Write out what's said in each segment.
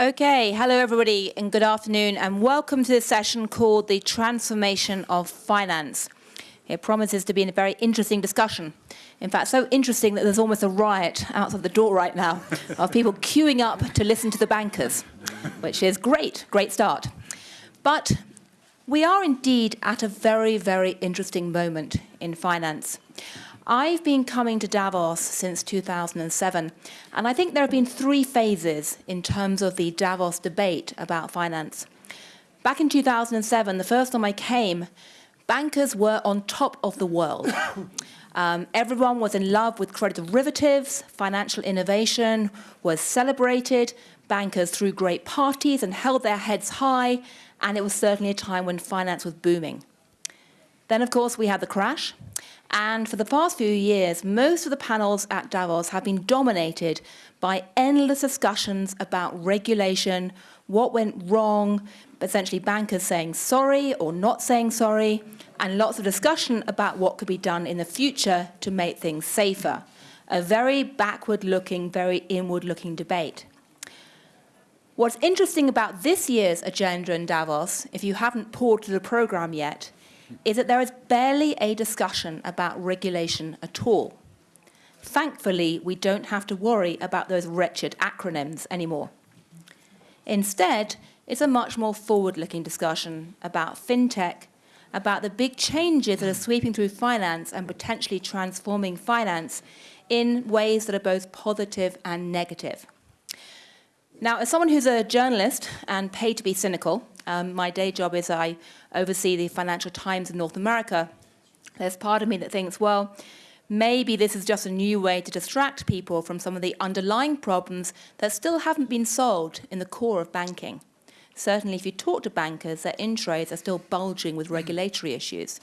Okay, hello everybody and good afternoon and welcome to this session called The Transformation of Finance. It promises to be a very interesting discussion. In fact, so interesting that there's almost a riot outside the door right now of people queuing up to listen to the bankers, which is great, great start. But we are indeed at a very, very interesting moment in finance. I've been coming to Davos since 2007, and I think there have been three phases in terms of the Davos debate about finance. Back in 2007, the first time I came, bankers were on top of the world. Um, everyone was in love with credit derivatives, financial innovation was celebrated, bankers threw great parties and held their heads high, and it was certainly a time when finance was booming. Then, of course, we had the crash, and for the past few years, most of the panels at Davos have been dominated by endless discussions about regulation, what went wrong, essentially bankers saying sorry or not saying sorry, and lots of discussion about what could be done in the future to make things safer. A very backward-looking, very inward-looking debate. What's interesting about this year's agenda in Davos, if you haven't poured to the program yet, is that there is barely a discussion about regulation at all. Thankfully, we don't have to worry about those wretched acronyms anymore. Instead, it's a much more forward-looking discussion about fintech, about the big changes that are sweeping through finance and potentially transforming finance in ways that are both positive and negative. Now, as someone who's a journalist and paid to be cynical, um, my day job is I oversee the Financial Times in North America. There's part of me that thinks, well, maybe this is just a new way to distract people from some of the underlying problems that still haven't been solved in the core of banking. Certainly, if you talk to bankers, their intros are still bulging with regulatory issues.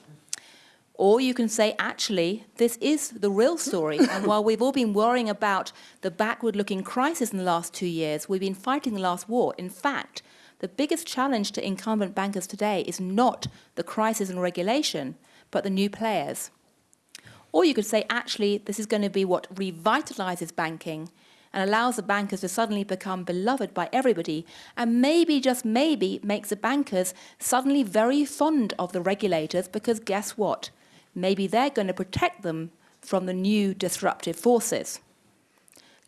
Or you can say, actually, this is the real story. and while we've all been worrying about the backward-looking crisis in the last two years, we've been fighting the last war. In fact, the biggest challenge to incumbent bankers today is not the crisis and regulation, but the new players. Or you could say, actually, this is going to be what revitalizes banking and allows the bankers to suddenly become beloved by everybody and maybe, just maybe, makes the bankers suddenly very fond of the regulators because guess what? Maybe they're going to protect them from the new disruptive forces.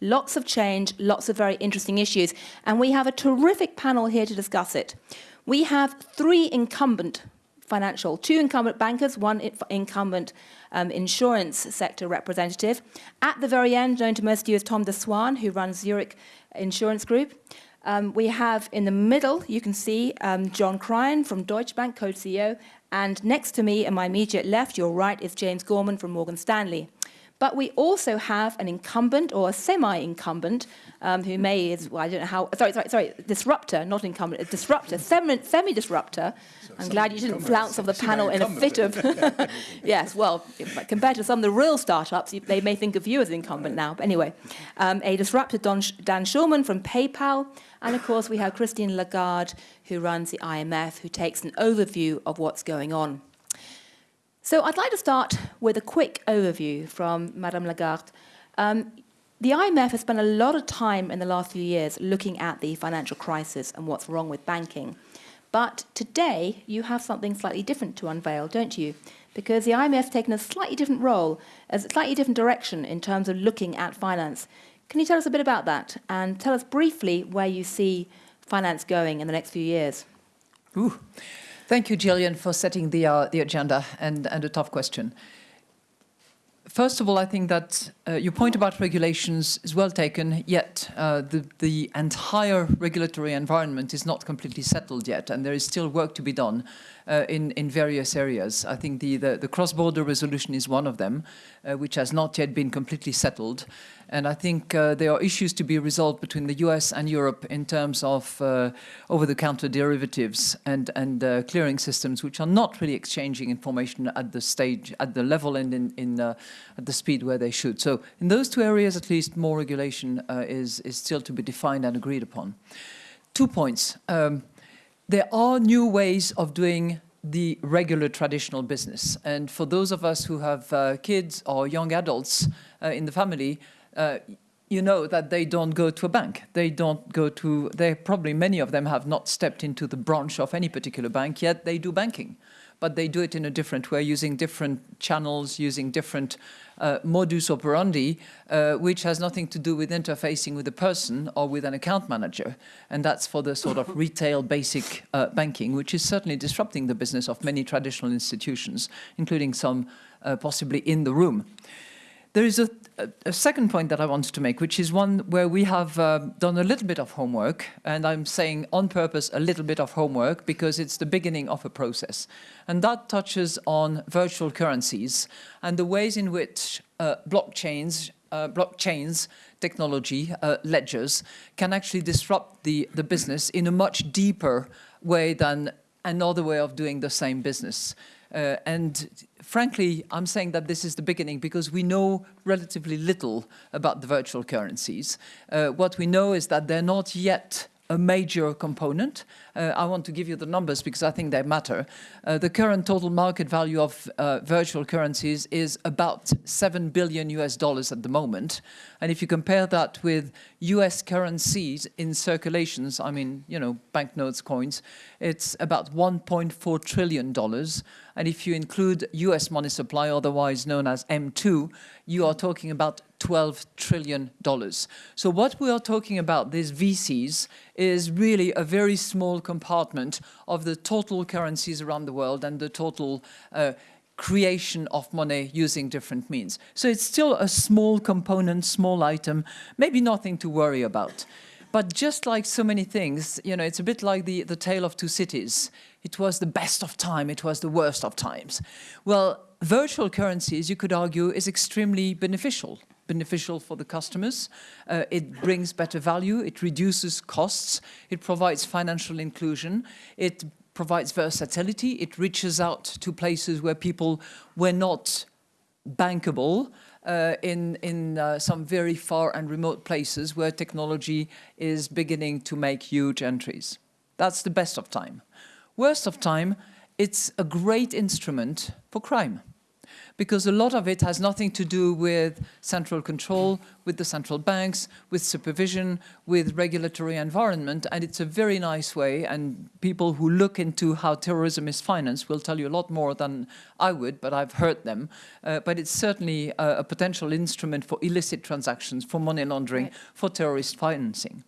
Lots of change, lots of very interesting issues, and we have a terrific panel here to discuss it. We have three incumbent financial, two incumbent bankers, one incumbent um, insurance sector representative. At the very end, known to most of you as Tom de Swaan, who runs Zurich Insurance Group. Um, we have in the middle, you can see um, John Cryan from Deutsche Bank, co-CEO, and next to me, in my immediate left, your right, is James Gorman from Morgan Stanley. But we also have an incumbent or a semi-incumbent um, who may is, well, I don't know how, sorry, sorry, sorry, disruptor, not incumbent, a disruptor, semi-disruptor. I'm glad you didn't flounce off the panel in a fit of, yes, well, compared to some of the real startups, they may think of you as incumbent now. But anyway, um, a disruptor, Don, Dan Schulman from PayPal, and of course we have Christine Lagarde, who runs the IMF, who takes an overview of what's going on. So I'd like to start with a quick overview from Madame Lagarde. Um, the IMF has spent a lot of time in the last few years looking at the financial crisis and what's wrong with banking. But today, you have something slightly different to unveil, don't you? Because the IMF has taken a slightly different role, a slightly different direction in terms of looking at finance. Can you tell us a bit about that? And tell us briefly where you see finance going in the next few years? Ooh. Thank you, Gillian, for setting the, uh, the agenda and, and a tough question. First of all, I think that uh, your point about regulations is well taken, yet uh, the, the entire regulatory environment is not completely settled yet, and there is still work to be done uh, in, in various areas. I think the, the, the cross-border resolution is one of them, uh, which has not yet been completely settled. And I think uh, there are issues to be resolved between the US and Europe in terms of uh, over-the-counter derivatives and, and uh, clearing systems, which are not really exchanging information at the stage, at the level and in, in uh, at the speed where they should. So in those two areas, at least, more regulation uh, is, is still to be defined and agreed upon. Two points. Um, there are new ways of doing the regular traditional business. And for those of us who have uh, kids or young adults in the family, uh, you know that they don't go to a bank. They don't go to, they probably many of them have not stepped into the branch of any particular bank, yet they do banking. But they do it in a different way, using different channels, using different uh, modus operandi, uh, which has nothing to do with interfacing with a person or with an account manager. And that's for the sort of retail basic uh, banking, which is certainly disrupting the business of many traditional institutions, including some uh, possibly in the room. There is a, a, second point that I wanted to make, which is one where we have uh, done a little bit of homework, and I'm saying on purpose a little bit of homework because it's the beginning of a process. And that touches on virtual currencies and the ways in which uh, blockchains, uh, blockchains technology, uh, ledgers, can actually disrupt the, the business in a much deeper way than another way of doing the same business. Uh, and frankly, I'm saying that this is the beginning because we know relatively little about the virtual currencies. Uh, what we know is that they're not yet a major component. Uh, I want to give you the numbers because I think they matter. Uh, the current total market value of uh, virtual currencies is about 7 billion US dollars at the moment. And if you compare that with US currencies in circulations, I mean, you know, banknotes, coins, it's about 1.4 trillion dollars. And if you include US money supply, otherwise known as M2, you are talking about 12 trillion dollars. So what we are talking about, these VCs, is really a very small compartment of the total currencies around the world and the total uh, creation of money using different means. So it's still a small component, small item, maybe nothing to worry about. But just like so many things, you know, it's a bit like the, the tale of two cities. It was the best of time, it was the worst of times. Well, virtual currencies, you could argue, is extremely beneficial. Beneficial for the customers. Uh, it brings better value, it reduces costs, it provides financial inclusion, it provides versatility, it reaches out to places where people were not bankable, uh, in, in uh, some very far and remote places where technology is beginning to make huge entries. That's the best of time. Worst of time, it's a great instrument for crime because a lot of it has nothing to do with central control, with the central banks, with supervision, with regulatory environment, and it's a very nice way, and people who look into how terrorism is financed will tell you a lot more than I would, but I've heard them. Uh, but it's certainly a, a, potential instrument for illicit transactions, for money laundering, right. for terrorist financing.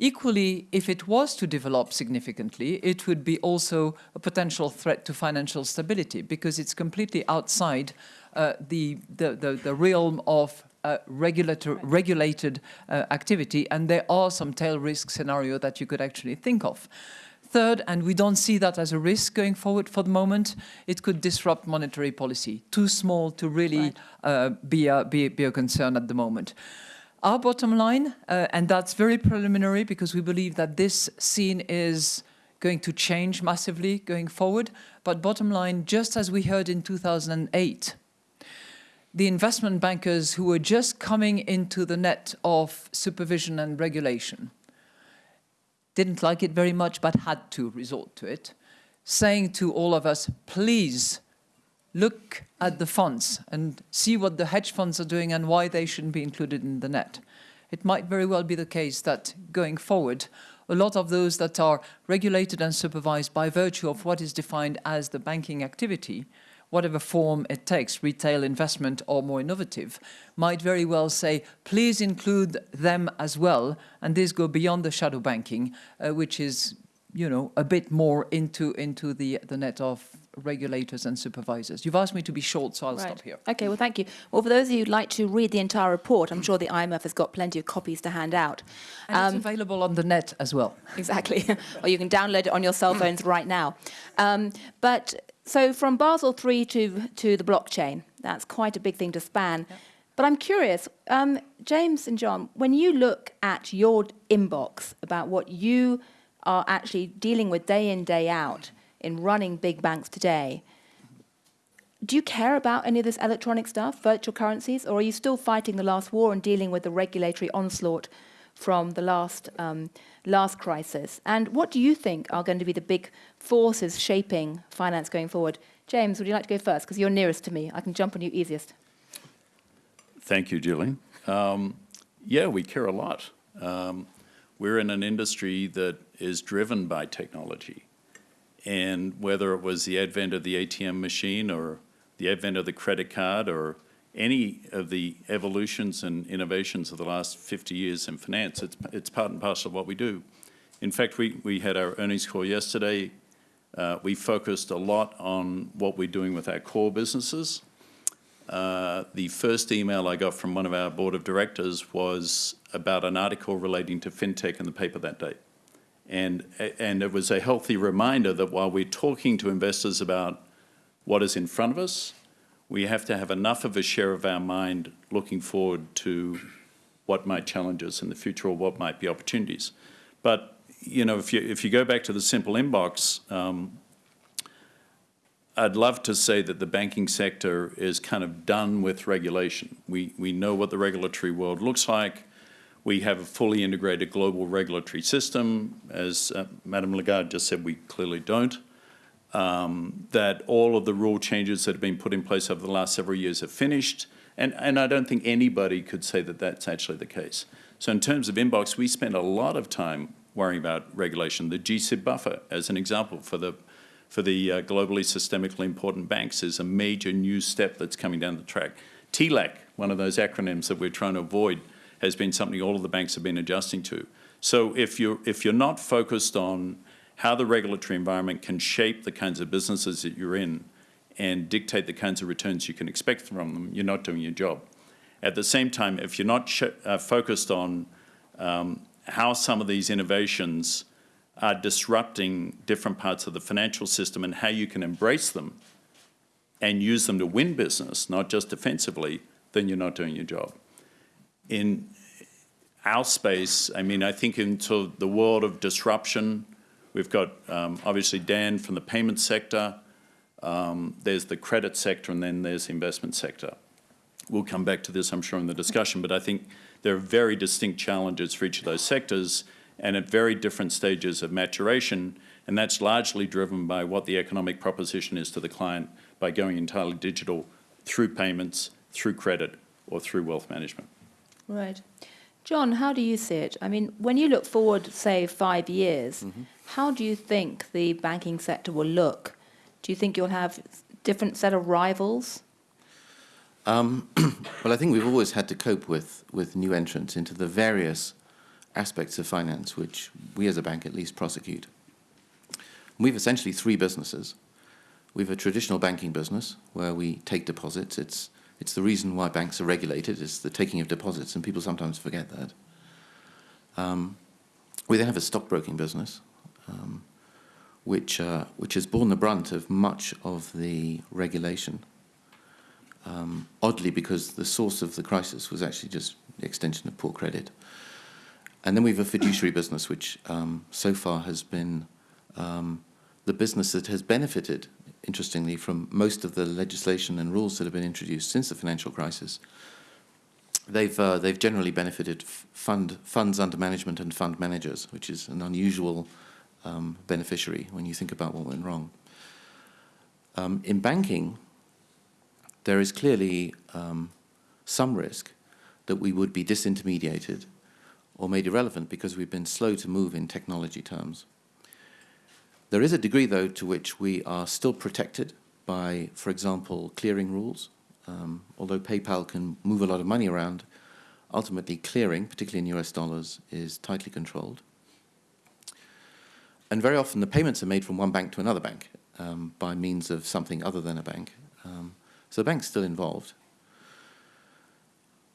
Equally, if it was to develop significantly, it would be also a potential threat to financial stability because it's completely outside uh, the, the, the, the, realm of uh, regulated uh, activity, and there are some tail risk scenario that you could actually think of. Third, and we don't see that as a risk going forward for the moment, it could disrupt monetary policy. Too small to really right. uh, be, a, be, be a concern at the moment. Our bottom line, uh, and that's very preliminary because we believe that this scene is going to change massively going forward. But bottom line, just as we heard in 2008, the investment bankers who were just coming into the net of supervision and regulation didn't like it very much, but had to resort to it, saying to all of us, please look at the funds and see what the hedge funds are doing and why they shouldn't be included in the net. It might very well be the case that going forward, a lot of those that are regulated and supervised by virtue of what is defined as the banking activity, whatever form it takes, retail investment or more innovative, might very well say, please include them as well, and this go beyond the shadow banking, uh, which is, you know, a bit more into, into the, the net of regulators and supervisors. You've asked me to be short, so I'll right. stop here. Okay, well, thank you. Well, for those of you who'd like to read the entire report, I'm sure the IMF has got plenty of copies to hand out. And um, it's available on the net as well. Exactly. or you can download it on your cell phones right now. Um, but so from Basel III to, to the blockchain, that's quite a big thing to span. Yep. But I'm curious, um, James and John, when you look at your inbox about what you are actually dealing with day in, day out, in running big banks today, do you care about any of this electronic stuff, virtual currencies, or are you still fighting the last war and dealing with the regulatory onslaught from the last, um, last crisis? And what do you think are going to be the big forces shaping finance going forward? James, would you like to go first? Because you're nearest to me. I can jump on you easiest. Thank you, Gillian. Um, Yeah, we care a lot. Um, we're in an industry that is driven by technology. And whether it was the advent of the ATM machine or the advent of the credit card or any of the evolutions and innovations of the last 50 years in finance, it's, it's part and parcel of what we do. In fact, we, we had our earnings call yesterday. Uh, we focused a lot on what we're doing with our core businesses. Uh, the first email I got from one of our board of directors was about an article relating to fintech in the paper that day. And, and it was a healthy reminder that while we're talking to investors about what is in front of us, we have to have enough of a share of our mind looking forward to what might challenge us in the future or what might be opportunities. But you know, if you if you go back to the simple inbox, um, I'd love to say that the banking sector is kind of done with regulation. We we know what the regulatory world looks like. We have a fully integrated global regulatory system. As uh, Madame Lagarde just said, we clearly don't. Um, that all of the rule changes that have been put in place over the last several years are finished. And, and I don't think anybody could say that that's actually the case. So in terms of inbox, we spend a lot of time worrying about regulation. The GSIB buffer, as an example, for the for the uh, globally systemically important banks is a major new step that's coming down the track. TLAC, one of those acronyms that we're trying to avoid, has been something all of the banks have been adjusting to. So if you're, if you're not focused on how the regulatory environment can shape the kinds of businesses that you're in and dictate the kinds of returns you can expect from them, you're not doing your job. At the same time, if you're not uh, focused on um, how some of these innovations are disrupting different parts of the financial system and how you can embrace them and use them to win business, not just defensively, then you're not doing your job in our space, I mean, I think into the world of disruption, we've got um, obviously Dan from the payment sector, um, there's the credit sector, and then there's the investment sector. We'll come back to this, I'm sure, in the discussion, but I think there are very distinct challenges for each of those sectors and at very different stages of maturation, and that's largely driven by what the economic proposition is to the client by going entirely digital through payments, through credit, or through wealth management. Right. John, how do you see it? I mean, when you look forward, say, five years, mm-hmm. how do you think the banking sector will look? Do you think you'll have different set of rivals? Um, well, I think we've always had to cope with, with new entrants into the various aspects of finance, which we as a bank at least prosecute. We have essentially three businesses. We have a traditional banking business where we take deposits. It's it's the reason why banks are regulated, is the taking of deposits, and people sometimes forget that. Um, we then have a stockbroking business, um, which, uh, which has borne the brunt of much of the regulation. Um, oddly, because the source of the crisis was actually just the extension of poor credit. And then we have a fiduciary business, which um, so far has been um, the business that has benefited interestingly, from most of the legislation and rules that have been introduced since the financial crisis. They've, uh, they've generally benefited fund, funds under management and fund managers, which is an unusual um, beneficiary when you think about what went wrong. Um, in banking, there is clearly um, some risk that we would be disintermediated or made irrelevant because we've been slow to move in technology terms. There is a degree, though, to which we are still protected by, for example, clearing rules. Um, although PayPal can move a lot of money around, ultimately clearing, particularly in US dollars, is tightly controlled. And very often the payments are made from one bank to another bank um, by means of something other than a bank. Um, so the bank's still involved.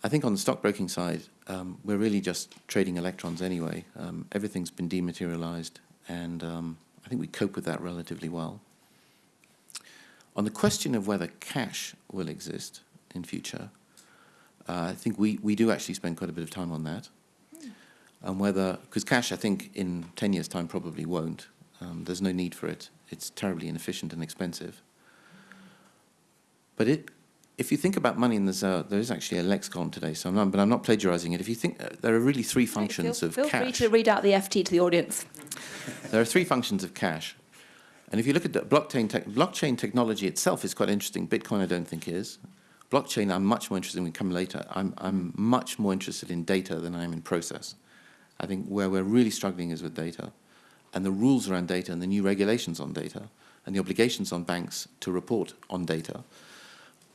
I think on the stockbroking side, um, we're really just trading electrons anyway. Um, everything's been dematerialized and um, I think we cope with that relatively well. On the question of whether cash will exist in future, uh, I think we, we do actually spend quite a bit of time on that. And whether, because cash I think in 10 years' time probably won't. Um, there's no need for it. It's terribly inefficient and expensive. But it, if you think about money, and there's a, there is actually a lexicon today, so I'm not, but I'm not plagiarizing it. If you think uh, there are really three functions feel, of feel cash. Feel free to read out the FT to the audience. There are three functions of cash. And if you look at the blockchain, te blockchain technology itself is quite interesting. Bitcoin I don't think is. blockchain, I'm much more interested in, we come later, I'm, I'm much more interested in data than I am in process. I think where we're really struggling is with data and the rules around data and the new regulations on data and the obligations on banks to report on data,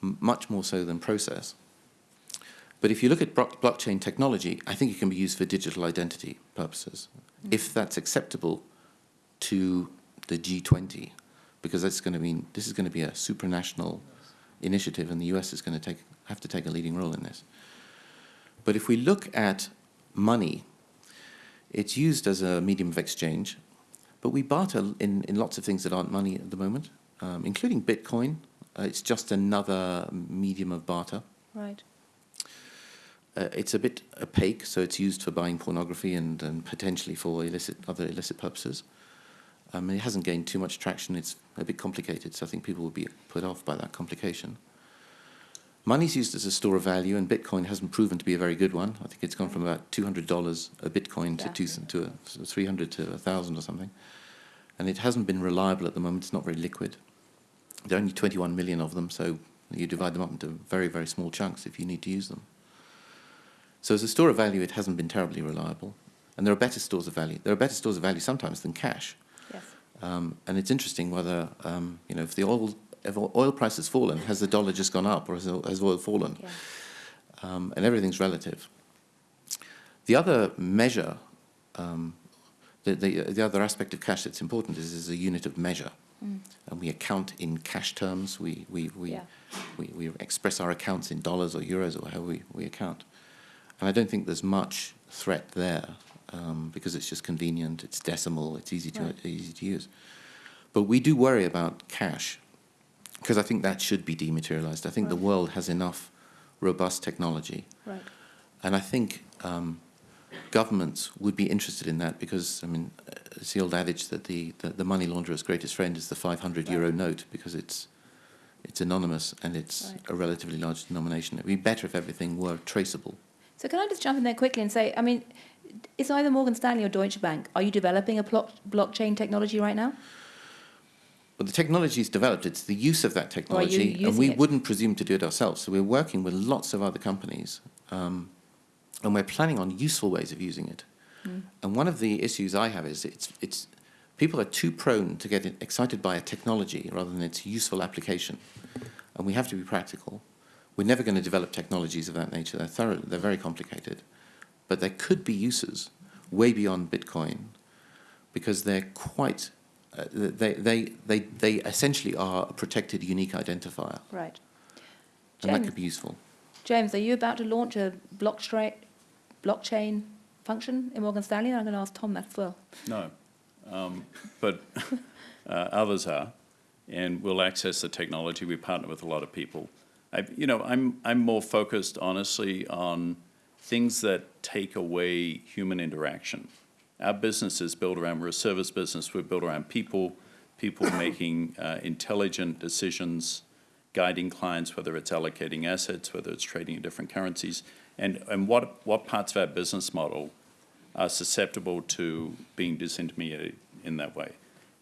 much more so than process. But if you look at blockchain technology, I think it can be used for digital identity purposes, if that's acceptable to the G20, because that's going to mean this is going to be a supranational initiative, and the US is going to take have to take a leading role in this. But if we look at money, it's used as a medium of exchange, but we barter in, in lots of things that aren't money at the moment, um, including Bitcoin. Uh, it's just another medium of barter. Right. Uh, it's a bit opaque, so it's used for buying pornography and, and potentially for illicit other illicit purposes. Um, it hasn't gained too much traction. It's a bit complicated, so I think people will be put off by that complication. Money's used as a store of value, and Bitcoin hasn't proven to be a very good one. I think it's gone from about two hundred dollars a Bitcoin to Yeah. two to a, three hundred to a thousand or something, and it hasn't been reliable at the moment. It's not very liquid. There are only twenty-one million of them, so you divide them up into very very small chunks if you need to use them. So as a store of value, it hasn't been terribly reliable, and there are better stores of value. There are better stores of value sometimes than cash. Yes. Um, and it's interesting whether, um, you know, if the oil, if oil price has fallen, has the dollar just gone up or has, has oil fallen? Yeah. Um, and everything's relative. The other measure, um, the, the, the other aspect of cash that's important is, is a unit of measure. And we account in cash terms. We, we, we, Yeah. we, we express our accounts in dollars or euros or how we, we account. And I don't think there's much threat there um, because it's just convenient, it's decimal, it's easy to, Right. easy to use. But we do worry about cash because I think that should be dematerialized. I think the world has enough robust technology. Right. And I think um, governments would be interested in that because, I mean, it's the old adage that the, the, the money launderer's greatest friend is the 500 euro Right. note because it's, it's anonymous and it's Right. a relatively large denomination. It would be better if everything were traceable. So can I just jump in there quickly and say, I mean, is either Morgan Stanley or Deutsche Bank, are you developing a block, blockchain technology right now? Well, the technology is developed, it's the use of that technology, and we it? wouldn't presume to do it ourselves. So we're working with lots of other companies, um, and we're planning on useful ways of using it. Hmm. And one of the issues I have is it's, it's people are too prone to get excited by a technology rather than its useful application. And we have to be practical. We're never going to develop technologies of that nature. They're thorough, they're very complicated. But there could be uses way beyond Bitcoin because they're quite, uh, they, they, they, they essentially are a protected unique identifier. Right. And that could be useful. James, are you about to launch a blockchain, blockchain function in Morgan Stanley? I'm going to ask Tom that as well. No, um, but uh, others are, and we'll access the technology. We partner with a lot of people. I, you know, I'm I'm more focused, honestly, on things that take away human interaction. Our business is built around. We're a service business. We're built around people, people making uh, intelligent decisions, guiding clients, whether it's allocating assets, whether it's trading in different currencies, and and what what parts of our business model are susceptible to being disintermediated in that way.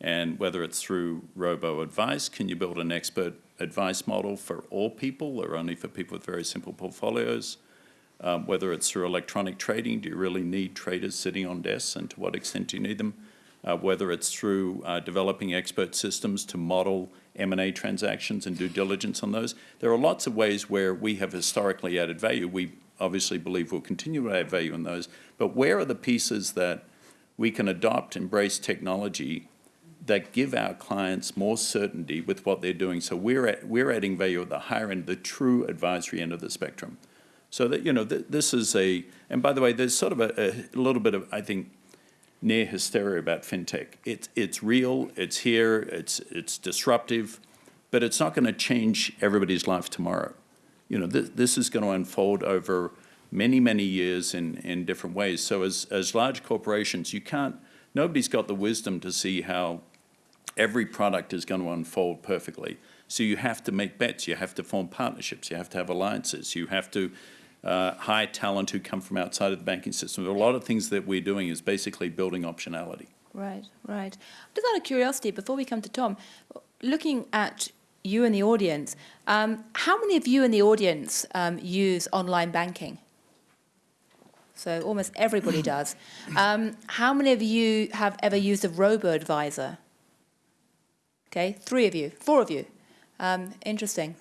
And whether it's through robo advice, can you build an expert advice model for all people or only for people with very simple portfolios? Um, whether it's through electronic trading, do you really need traders sitting on desks and to what extent do you need them? Uh, whether it's through uh, developing expert systems to model M&A transactions and due diligence on those. There are lots of ways where we have historically added value. We obviously believe we'll continue to add value in those. But where are the pieces that we can adopt, embrace technology that give our clients more certainty with what they're doing? So we're, at, we're adding value at the higher end, the true advisory end of the spectrum. So that, you know, th- this is a, and by the way, there's sort of a, a little bit of, I think, near hysteria about fintech. It's, it's real, it's here, it's, it's disruptive, but it's not going to change everybody's life tomorrow. You know, th- this is going to unfold over many, many years in, in different ways. So as, as large corporations, you can't, nobody's got the wisdom to see how every product is going to unfold perfectly. So you have to make bets, you have to form partnerships, you have to have alliances, you have to uh, hire talent who come from outside of the banking system. A lot of things that we're doing is basically building optionality. Right, right. Just out of curiosity, before we come to Tom, looking at you in the audience. Um, how many of you in the audience um, use online banking? So almost everybody does. Um, how many of you have ever used a robo-advisor? Okay, three of you, four of you. Um, interesting.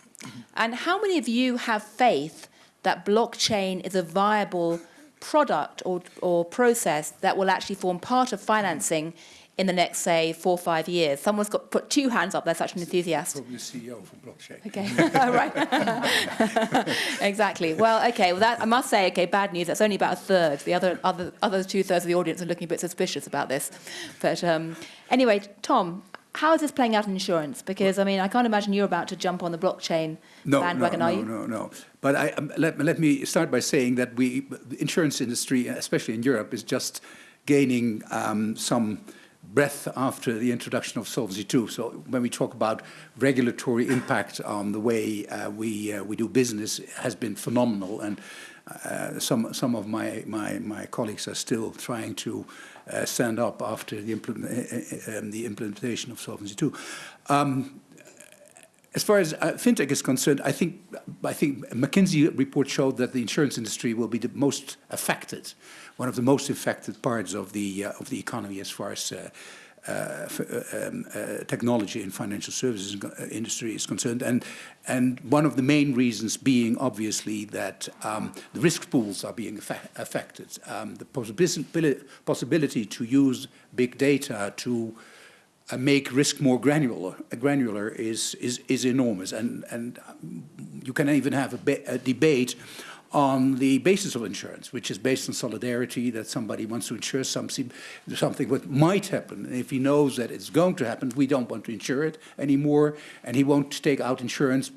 And how many of you have faith that blockchain is a viable product or, or process that will actually form part of financing in the next, say, four or five years? Someone's got put two hands up. They're such an enthusiast. Probably CEO for blockchain. Okay, right. exactly. Well, okay. Well, that I must say, okay, bad news. That's only about a third. The other, other, other two thirds of the audience are looking a bit suspicious about this. But um, anyway, Tom, how is this playing out in insurance? Because I mean, I can't imagine you're about to jump on the blockchain No, bandwagon, no, are no, you? no, no. But I, um, let, let me start by saying that we, the insurance industry, especially in Europe, is just gaining um, some breath after the introduction of Solvency II. So when we talk about regulatory impact on the way uh, we uh, we do business, has been phenomenal, and uh, some some of my, my my colleagues are still trying to uh, stand up after the, implement, uh, um, the implementation of Solvency II. Um, as far as uh, fintech is concerned, I think I think McKinsey report showed that the insurance industry will be the most affected, one of the most affected parts of the uh, of the economy as far as uh, uh, um, uh, technology and financial services industry is concerned, and and one of the main reasons being obviously that um, the risk pools are being affected, um, the possibility possibility to use big data to uh, Uh, make risk more granular, granular is, is, is enormous. And, and you can even have a, a, debate on the basis of insurance, which is based on solidarity, that somebody wants to insure something, something what might happen. And if he knows that it's going to happen, we don't want to insure it anymore, and he won't take out insurance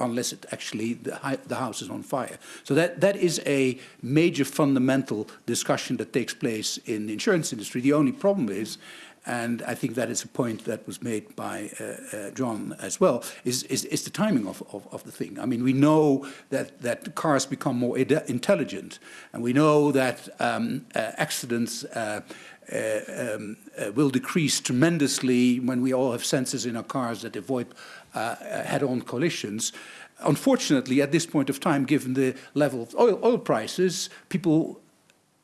unless it actually the, the, house is on fire. So that, that is a major fundamental discussion that takes place in the insurance industry. The only problem is and I think that is a point that was made by uh, uh, John as well, is, is, is the timing of, of, of, the thing. I mean, we know that, that cars become more intelligent, and we know that um, uh, accidents uh, uh, um, uh, will decrease tremendously when we all have sensors in our cars that avoid head-on collisions. Unfortunately, at this point of time, given the level of oil, oil prices, people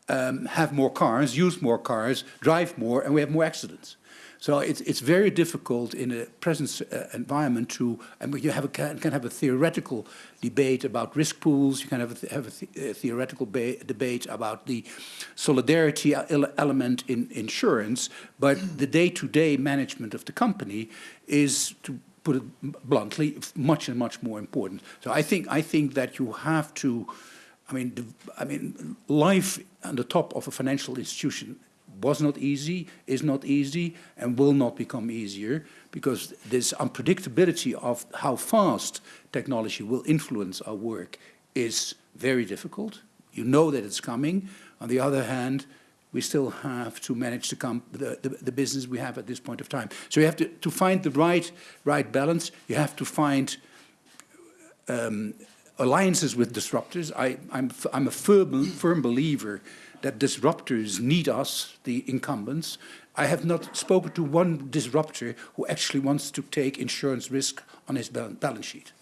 um, have more cars, use more cars, drive more, and we have more accidents. So it's, it's very difficult in a present uh, environment to, and you have a, can, can have a theoretical debate about risk pools, you can have a, th have a, th a theoretical debate about the solidarity element in insurance, but the day-to-day -day management of the company is, to put it bluntly, much and much more important. So I think, I think that you have to, I mean, I mean, life on the top of a financial institution was not easy, is not easy, and will not become easier because this unpredictability of how fast technology will influence our work is very difficult. You know that it's coming. On the other hand, we still have to manage the, the, the, the, business we have at this point of time. So you have to, to find the right, right balance. You have to find um, alliances with disruptors. I, I'm, I'm a firm, firm believer that disruptors need us, the incumbents. I have not spoken to one disruptor who actually wants to take insurance risk on his balance sheet.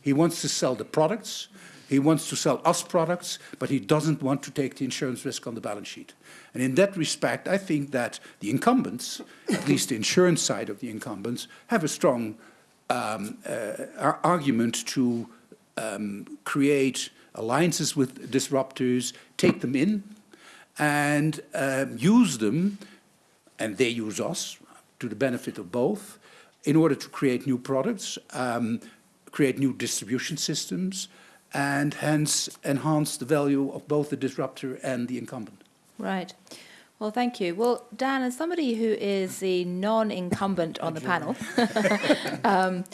He wants to sell the products, he wants to sell us products, but he doesn't want to take the insurance risk on the balance sheet. And in that respect, I think that the incumbents, at least the insurance side of the incumbents, have a strong um, uh, argument to um, create alliances with disruptors, take them in, and um, use them, and they use us to the benefit of both, in order to create new products, um, create new distribution systems, and hence enhance the value of both the disruptor and the incumbent. Right. Well, thank you. Well, Dan, as somebody who is the non-incumbent on the panel, um,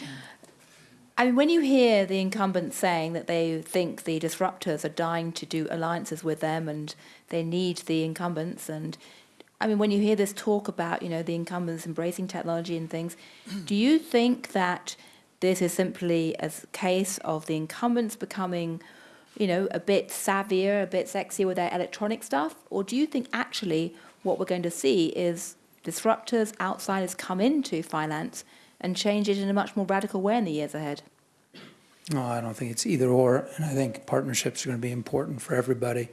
I mean, when you hear the incumbents saying that they think the disruptors are dying to do alliances with them and they need the incumbents, and I mean, when you hear this talk about, you know, the incumbents embracing technology and things, do you think that this is simply a case of the incumbents becoming, you know, a bit savvier, a bit sexier with their electronic stuff? Or do you think actually what we're going to see is disruptors, outsiders come into finance and change it in a much more radical way in the years ahead? No, I don't think it's either or, and I think partnerships are going to be important for everybody.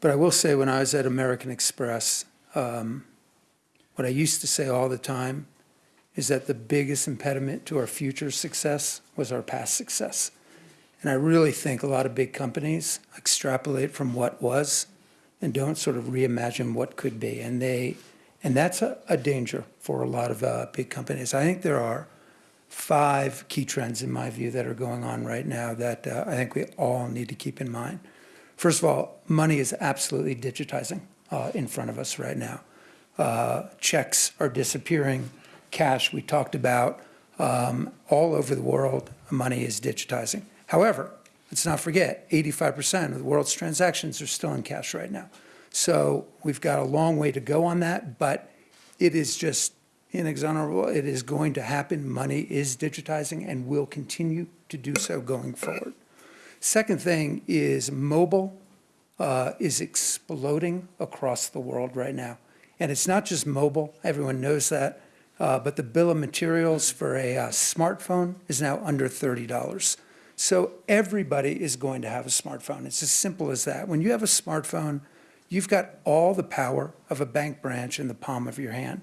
But I will say, when I was at American Express, um, what I used to say all the time is that the biggest impediment to our future success was our past success. And I really think a lot of big companies extrapolate from what was and don't sort of reimagine what could be. And they, and that's a, a danger for a lot of uh, big companies. I think there are five key trends, in my view, that are going on right now that uh, I think we all need to keep in mind. First of all, money is absolutely digitizing uh, in front of us right now. Uh, checks are disappearing. Cash, we talked about, um, all over the world, money is digitizing. However, let's not forget, 85% of the world's transactions are still in cash right now. So we've got a long way to go on that, but it is just inexorable. It is going to happen. Money is digitizing and will continue to do so going forward. Second thing is mobile uh, is exploding across the world right now. And it's not just mobile, everyone knows that, uh, but the bill of materials for a uh, smartphone is now under $30. So everybody is going to have a smartphone. It's as simple as that. When you have a smartphone, you've got all the power of a bank branch in the palm of your hand.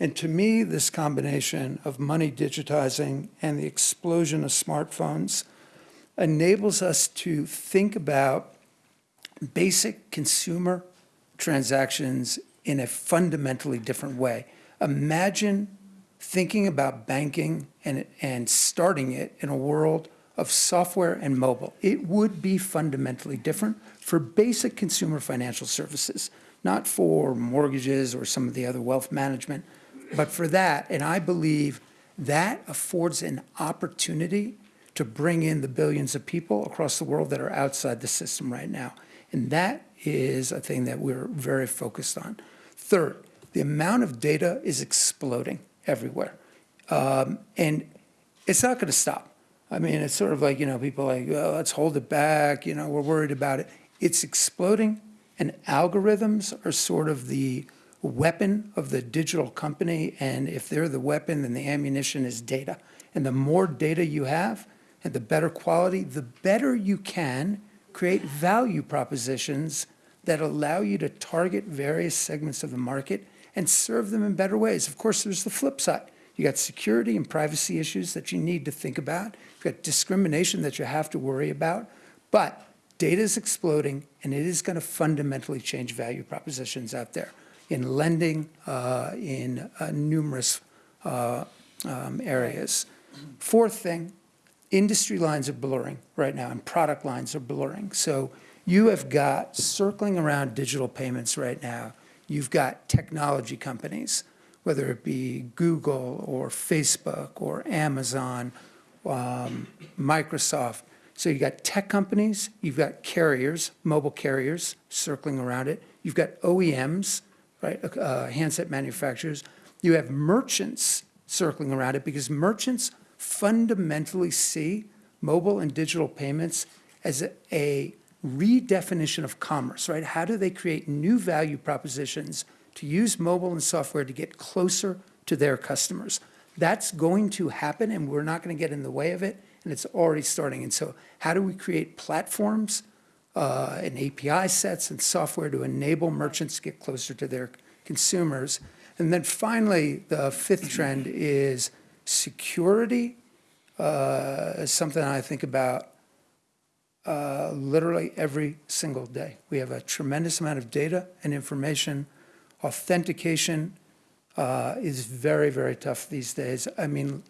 And to me, this combination of money digitizing and the explosion of smartphones enables us to think about basic consumer transactions in a fundamentally different way. Imagine thinking about banking and, and starting it in a world of software and mobile. It would be fundamentally different for basic consumer financial services, not for mortgages or some of the other wealth management, but for that. And I believe that affords an opportunity to bring in the billions of people across the world that are outside the system right now. And that is a thing that we're very focused on. Third, the amount of data is exploding everywhere. Um, and it's not going to stop. I mean, it's sort of like, you know, people like, oh, let's hold it back, you know, we're worried about it. It's exploding, and algorithms are sort of the weapon of the digital company, and if they're the weapon, then the ammunition is data. And the more data you have, and the better quality, the better you can create value propositions that allow you to target various segments of the market and serve them in better ways. Of course, there's the flip side. You got security and privacy issues that you need to think about. Got discrimination that you have to worry about. But data is exploding, and it is going to fundamentally change value propositions out there in lending, uh, in uh, numerous uh, um, areas. Fourth thing, industry lines are blurring right now, and product lines are blurring. So you have got, circling around digital payments right now, you've got technology companies, whether it be Google or Facebook or Amazon, um, Microsoft. So you've got tech companies, you've got carriers, mobile carriers circling around it. You've got OEMs, right, uh, handset manufacturers. You have merchants circling around it because merchants fundamentally see mobile and digital payments as a, a redefinition of commerce, right? How do they create new value propositions to use mobile and software to get closer to their customers? That's going to happen, and we're not going to get in the way of it, and it's already starting. And so how do we create platforms uh, and API sets and software to enable merchants to get closer to their consumers? And then finally, the fifth trend is security uh, is something I think about uh, literally every single day. We have a tremendous amount of data and information. Authentication uh, is very, very tough these days. I mean,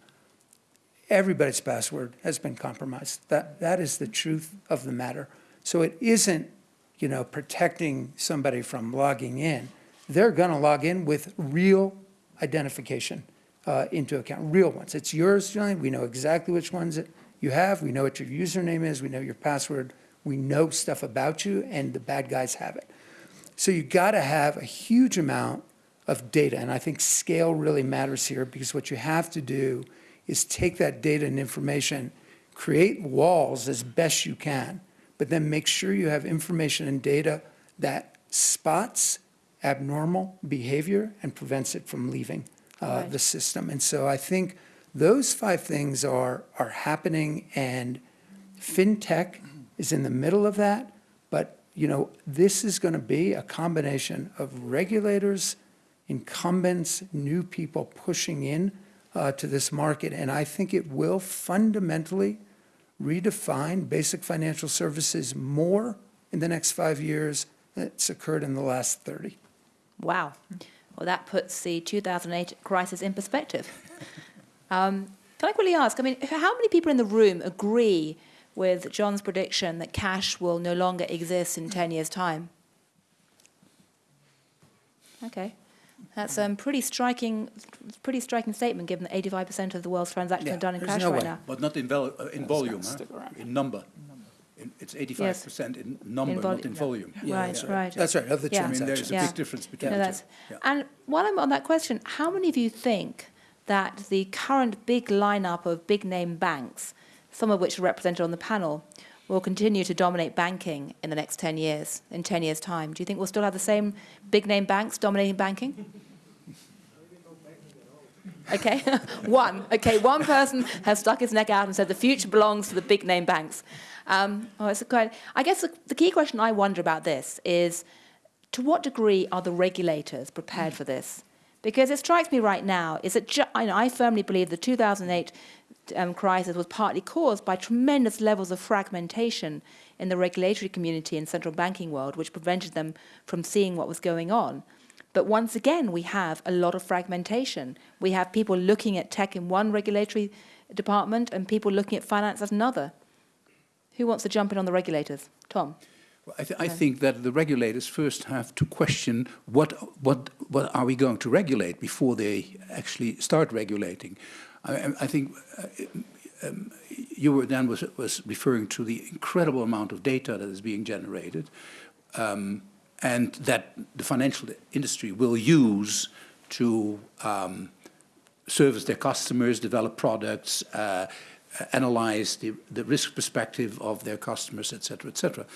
everybody's password has been compromised. That, that is the truth of the matter. So it isn't, you know, protecting somebody from logging in. They're going to log in with real identification uh, into account, real ones. It's yours, Julian. We know exactly which ones you have. We know what your username is. We know your password. We know stuff about you, and the bad guys have it. So you got to have a huge amount of data, and I think scale really matters here because what you have to do is take that data and information, create walls as best you can, but then make sure you have information and data that spots abnormal behavior and prevents it from leaving uh, Right. the system. And so I think Those five things are, are happening and FinTech is in the middle of that. But, you know, this is going to be a combination of regulators, incumbents, new people pushing in uh, to this market. And I think it will fundamentally redefine basic financial services more in the next five years than it's occurred in the last 30. Wow. Well, that puts the 2008 crisis in perspective. Um, can I quickly ask, I mean, how many people in the room agree with John's prediction that cash will no longer exist in 10 years' time? Okay. That's a um, pretty striking, pretty striking statement, given that 85% of the world's transactions Yeah, are done in there's cash no right way. now. But not in, val- uh, in volume, huh? stick around. in number. In- It's 85% in number, vol- not in volume. Yeah, Right, that's right. That's right, of the Yeah. I mean, there's a Yeah. big difference between No, the two. Yeah. and while I'm on that question, how many of you think that the current big lineup of big name banks, some of which are represented on the panel, will continue to dominate banking in the next 10 years, in 10 years' time? Do you think we'll still have the same big name banks dominating banking? Okay, one. Okay, one person has stuck his neck out and said the future belongs to the big name banks. Um, oh, it's a quite, I guess the, the key question I wonder about this is to what degree are the regulators prepared for this? Because it strikes me right now is that I, know, I firmly believe the 2008 um, crisis was partly caused by tremendous levels of fragmentation in the regulatory community and central banking world, which prevented them from seeing what was going on. But once again, we have a lot of fragmentation. We have people looking at tech in one regulatory department and people looking at finance as another. Who wants to jump in on the regulators? Tom? Well, I, th- I think that the regulators first have to question what, what, what are we going to regulate before they actually start regulating. I, I- I think uh, um, you were then was, was referring to the incredible amount of data that is being generated um, and that the financial industry will use to um, service their customers, develop products, uh, analyze the, the risk perspective of their customers, et cetera, et cetera.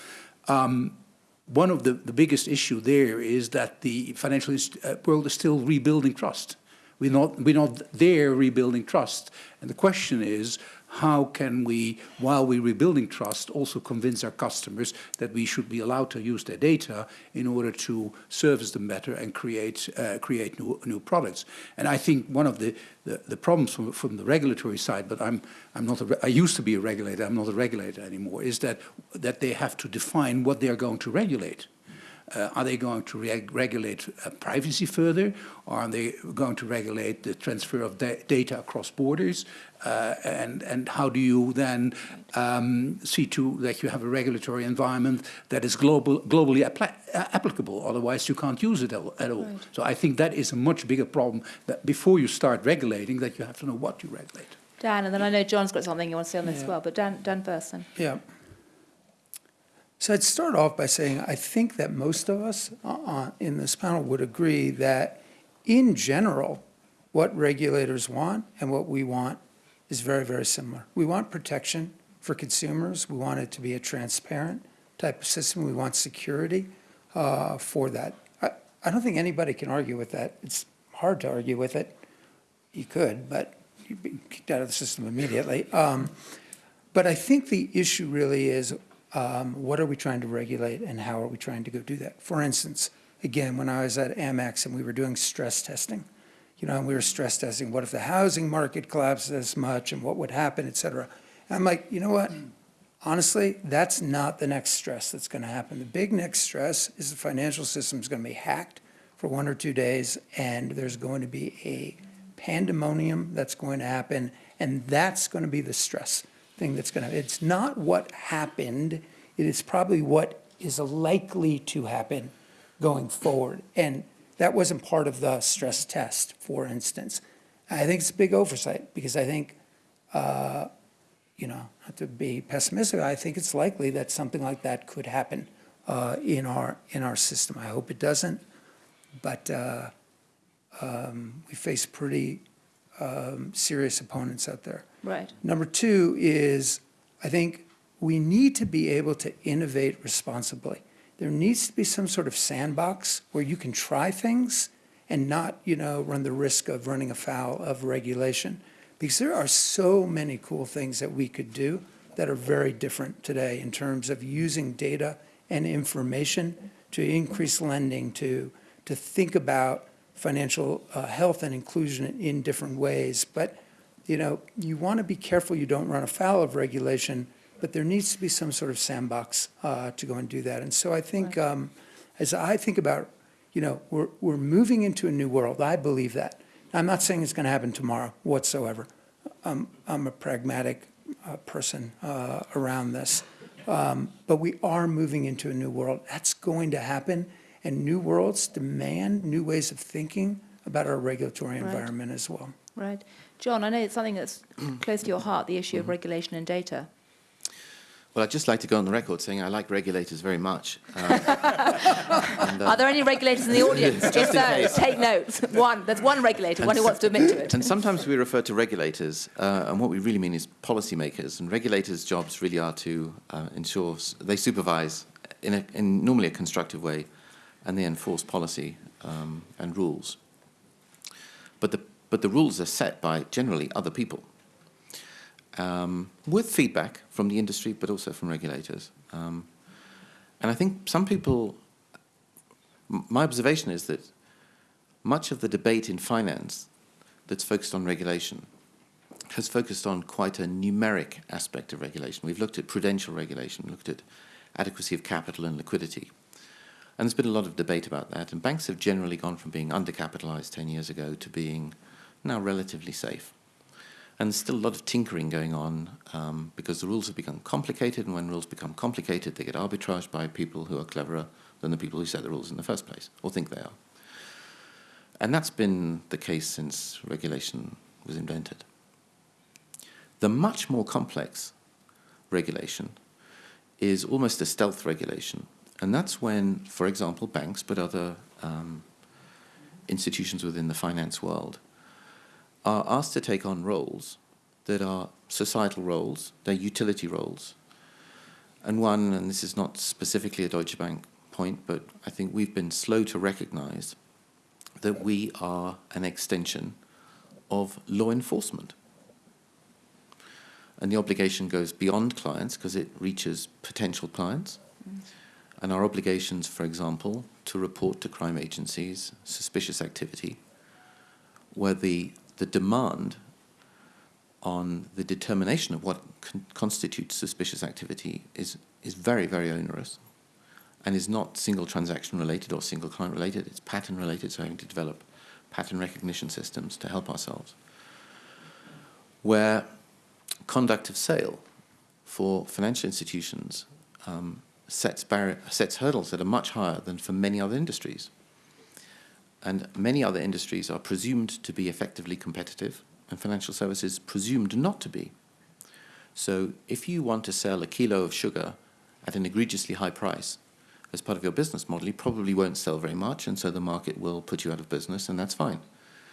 Um, one of the, the biggest issue there is that the financial uh, world is still rebuilding trust. We're not, we're not there rebuilding trust. And the question is, how can we, while we're rebuilding trust, also convince our customers that we should be allowed to use their data in order to service them better and create, uh, create new, new products? And I think one of the, the, the problems from, from the regulatory side, but I'm, I'm not a, I used to be a regulator, I'm not a regulator anymore, is that, that they have to define what they are going to regulate. Uh, are they going to reg regulate uh, privacy further? Or are they going to regulate the transfer of da data across borders? Uh, and, and how do you then um, see to that you have a regulatory environment that is global, globally uh, applicable? Otherwise, you can't use it at all. Right. So I think that is a much bigger problem that before you start regulating, that you have to know what you regulate. Dan, and then I know John's got something you want to say on this as well, but Dan, Dan then. Yeah. So I'd start off by saying I think that most of us uh, uh, in this panel would agree that, in general, what regulators want and what we want is very, very similar. We want protection for consumers. We want it to be a transparent type of system. We want security uh, for that. I, I don't think anybody can argue with that. It's hard to argue with it. You could, but you'd be kicked out of the system immediately. Um, but I think the issue really is um, what are we trying to regulate and how are we trying to go do that? For instance, again, when I was at Amex and we were doing stress testing, you know, and we were stress testing, what if the housing market collapsed this much and what would happen, et cetera. And I'm like, you know what? Honestly, that's not the next stress that's going to happen. The big next stress is the financial system is going to be hacked for one or two days, and there's going to be a pandemonium that's going to happen, and that's going to be the stress thing that's going to, it's not what happened, it is probably what is likely to happen going forward. And that wasn't part of the stress test, for instance. I think it's a big oversight, because I think, uh, you know, not to be pessimistic, I think it's likely that something like that could happen uh, in our, in our system. I hope it doesn't, but uh, um, we face pretty um, serious opponents out there. Right. Number two is, I think we need to be able to innovate responsibly. There needs to be some sort of sandbox where you can try things and not, you know, run the risk of running afoul of regulation. Because there are so many cool things that we could do that are very different today in terms of using data and information to increase lending, to, to think about financial uh, health and inclusion in different ways. But, you know, you want to be careful you don't run afoul of regulation, but there needs to be some sort of sandbox uh, to go and do that. And so I think, um, as I think about, you know, we're, we're moving into a new world. I believe that. I'm not saying it's going to happen tomorrow whatsoever. I'm, I'm a pragmatic uh, person uh, around this. Um, but we are moving into a new world. That's going to happen. And new worlds demand new ways of thinking about our regulatory Right. environment as well. Right. John, I know it's something that's close to your heart, the issue of Mm-hmm. regulation and data. Well, I'd just like to go on the record saying I like regulators very much. Um, Are there any regulators in the audience? Just if in so, case. take notes. One, there's one regulator, And one who wants to admit to it. And sometimes we refer to regulators, uh, and what we really mean is policymakers. And regulators' jobs really are to uh, ensure s- they supervise in, a, in normally a constructive way, and they enforce policy um, and rules. But the but the rules are set by generally other people, um, with feedback from the industry, but also from regulators. Um, and I think some people. My observation is that much of the debate in finance that's focused on regulation has focused on quite a numeric aspect of regulation. We've looked at prudential regulation, looked at adequacy of capital and liquidity. And there's been a lot of debate about that. And banks have generally gone from being undercapitalized 10 years ago to being now relatively safe. And there's still a lot of tinkering going on um, because the rules have become complicated. And when rules become complicated, they get arbitraged by people who are cleverer than the people who set the rules in the first place, or think they are. And that's been the case since regulation was invented. The much more complex regulation is almost a stealth regulation. And that's when, for example, banks, but other um, institutions within the finance world, are asked to take on roles that are societal roles, they're utility roles. And one, and this is not specifically a Deutsche Bank point, but I think we've been slow to recognize that we are an extension of law enforcement. And the obligation goes beyond clients because it reaches potential clients. And our obligations, for example, to report to crime agencies suspicious activity, where the, the demand on the determination of what con- constitutes suspicious activity is, is very, very onerous and is not single transaction related or single client related. It's pattern related, so having to develop pattern recognition systems to help ourselves. Where conduct of sale for financial institutions um, sets, sets hurdles that are much higher than for many other industries. And many other industries are presumed to be effectively competitive, and financial services presumed not to be. So if you want to sell a kilo of sugar at an egregiously high price as part of your business model, you probably won't sell very much, and so the market will put you out of business, and that's fine.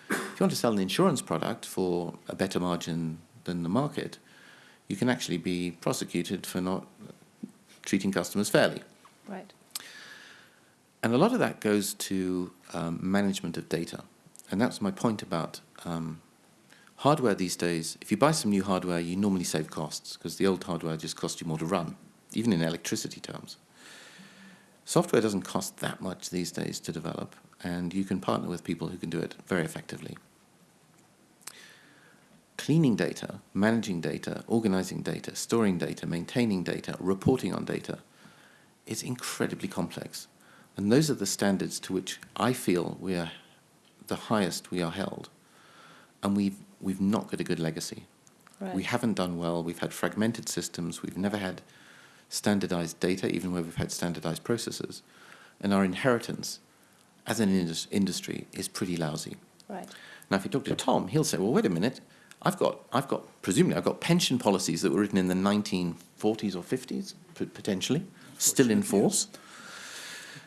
If you want to sell an insurance product for a better margin than the market, you can actually be prosecuted for not treating customers fairly. Right. And a lot of that goes to um, management of data. And that's my point about um, hardware these days. If you buy some new hardware, you normally save costs because the old hardware just costs you more to run, even in electricity terms. Software doesn't cost that much these days to develop, and you can partner with people who can do it very effectively. Cleaning data, managing data, organizing data, storing data, maintaining data, reporting on data is incredibly complex. And those are the standards to which I feel we are the highest we are held. And we've, we've not got a good legacy. Right. We haven't done well. We've had fragmented systems. We've never had standardized data, even where we've had standardized processes. And our inheritance as an indus- industry is pretty lousy. Right. Now, if you talk to Tom, he'll say, well, wait a minute. I've got, I've got, presumably, I've got pension policies that were written in the 1940s or 50s, p- potentially, still in force.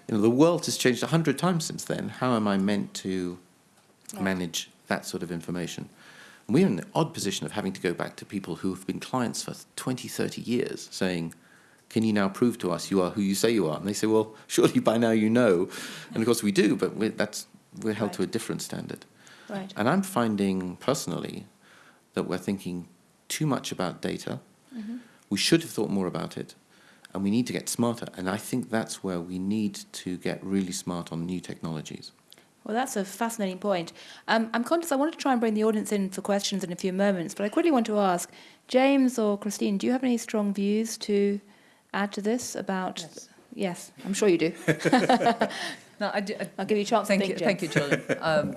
You know, the world has changed a hundred times since then. How am I meant to manage that sort of information? We're in the odd position of having to go back to people who have been clients for 20, 30 years, saying, can you now prove to us you are who you say you are? And they say, well, surely by now you know. And of course we do, but we're, that's, we're held to a different standard. Right. And I'm finding personally that we're thinking too much about data. We should have thought more about it, and we need to get smarter. And I think that's where we need to get really smart on new technologies. Well, that's a fascinating point. Um, I'm conscious I want to try and bring the audience in for questions in a few moments, but I quickly want to ask James or Christine, do you have any strong views to add to this about? Yes. Yes, I'm sure you do. No, I, d- I- I'll give you a chance Thank to you, think, thank you, James. Gillian. Um,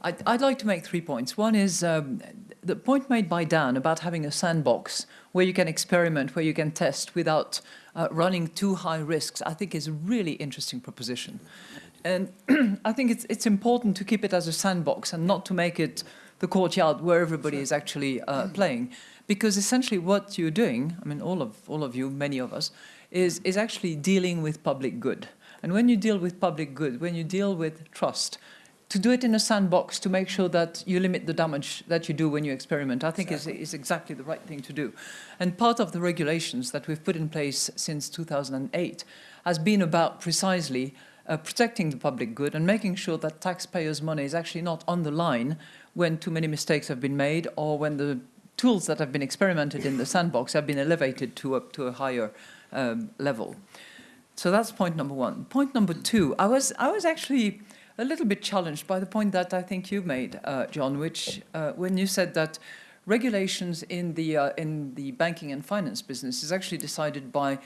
I'd, I'd like to make three points. One is um, the point made by Dan about having a sandbox where you can experiment, where you can test without uh, running too high risks, I think is a really interesting proposition. And I think it's, it's important to keep it as a sandbox and not to make it the courtyard where everybody is actually uh, playing. Because essentially what you're doing, I mean, all of, all of you, many of us, is, is actually dealing with public good. And when you deal with public good, when you deal with trust, to do it in a sandbox to make sure that you limit the damage that you do when you experiment, I think is, is exactly the right thing to do. And part of the regulations that we've put in place since 2008 has been about precisely uh, protecting the public good and making sure that taxpayers' money is actually not on the line when too many mistakes have been made or when the tools that have been experimented in the sandbox have been elevated to a, to a higher um, level. So that's point number one. Point number two, I was, I was actually a little bit challenged by the point that I think you made, uh, John, which uh, when you said that regulations in the, uh, in the banking and finance business is actually decided by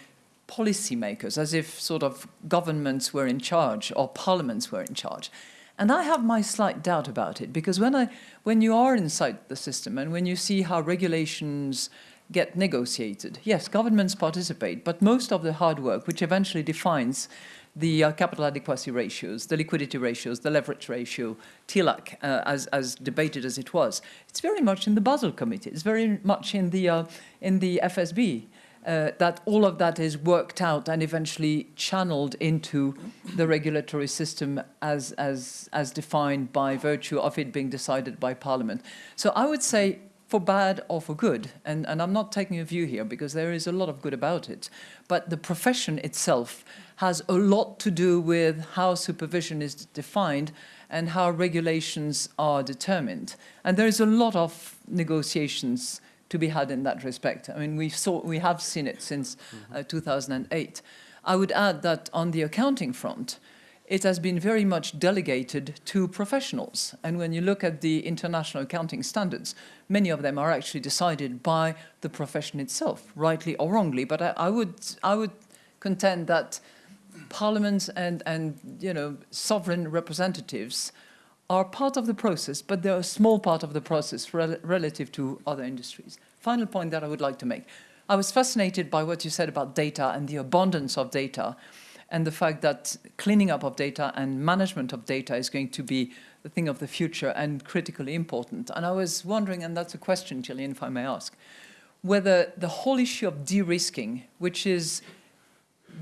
policymakers, as if sort of governments were in charge or parliaments were in charge. And I have my slight doubt about it because when, I, when you are inside the system and when you see how regulations get negotiated, yes, governments participate, but most of the hard work, which eventually defines the uh, capital adequacy ratios, the liquidity ratios, the leverage ratio, TLAC, uh, as, as debated as it was, it's very much in the Basel Committee. It's very much in the, uh, in the FSB. Uh, that all of that is worked out and eventually channeled into the regulatory system as, as, as defined by virtue of it being decided by Parliament. So I would say for bad or for good, and, and I'm not taking a view here because there is a lot of good about it, but the profession itself has a lot to do with how supervision is defined and how regulations are determined. And there is a lot of negotiations to be had in that respect. I mean, we, saw, we have seen it since uh, 2008. I would add that on the accounting front, it has been very much delegated to professionals. And when you look at the international accounting standards, many of them are actually decided by the profession itself, rightly or wrongly. But I, I would, I would contend that parliaments and, and you know, sovereign representatives are part of the process, but they're a small part of the process rel relative to other industries. Final point that I would like to make. I was fascinated by what you said about data and the abundance of data and the fact that cleaning up of data and management of data is going to be the thing of the future and critically important. And I was wondering, and that's a question, Gillian, if I may ask, whether the whole issue of de-risking, which is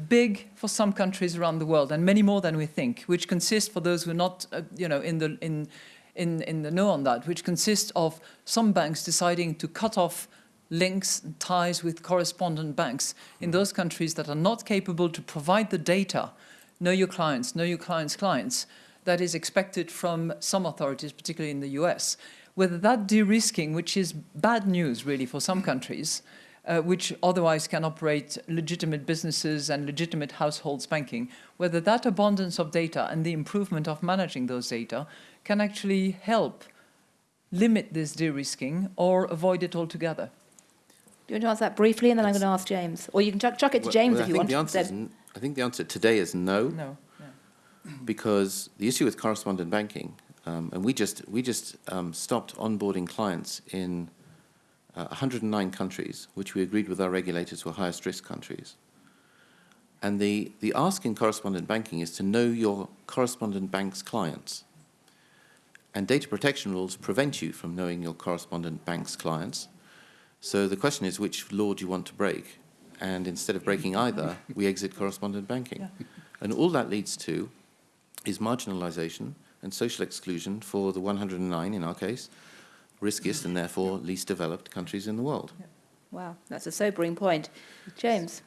big for some countries around the world and many more than we think, which consists for those who are not, uh, you know, in the, in, in, in the know on that, which consists of some banks deciding to cut off links and ties with correspondent banks in those countries that are not capable to provide the data, know your clients, know your clients' clients, that is expected from some authorities, particularly in the US. Whether that de-risking, which is bad news really for some countries, uh, which otherwise can operate legitimate businesses and legitimate households banking, whether that abundance of data and the improvement of managing those data can actually help limit this de-risking or avoid it altogether. Do you want to answer that briefly, and then I'm going to ask James, or you can chuck, chuck it to Well- James well, if you think want. The answer is, instead. n- I think the answer today is no. No. yeah. because the issue with correspondent banking, um, and we just we just um, stopped onboarding clients in uh, 109 countries, which we agreed with our regulators were highest risk countries. And the the ask in correspondent banking is to know your correspondent bank's clients. And data protection rules prevent you from knowing your correspondent bank's clients. So the question is, which law do you want to break? And instead of breaking either, we exit correspondent banking. And all that leads to is marginalization and social exclusion for the 109, in our case, riskiest and therefore least developed countries in the world. Wow, that's a sobering point. James,